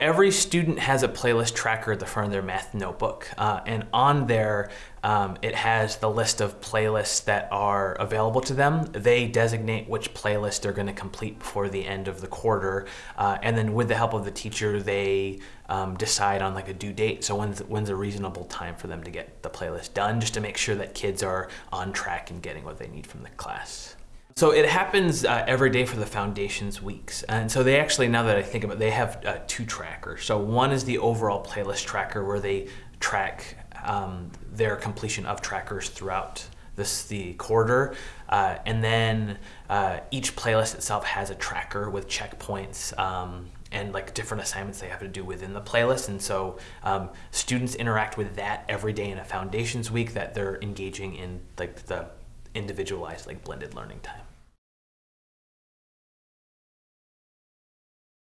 Every student has a playlist tracker at the front of their math notebook, uh, and on there um, it has the list of playlists that are available to them. They designate which playlist they're going to complete before the end of the quarter, uh, and then with the help of the teacher, they um, decide on like a due date. So when's when's a reasonable time for them to get the playlist done, just to make sure that kids are on track and getting what they need from the class. So it happens uh, every day for the foundation's weeks. And so they actually, now that I think about it, they have uh, two trackers. So one is the overall playlist tracker where they track um, their completion of trackers throughout this the quarter. Uh, and then uh, each playlist itself has a tracker with checkpoints um, and like different assignments they have to do within the playlist. And so um, students interact with that every day in a foundations week that they're engaging in like the individualized like blended learning time.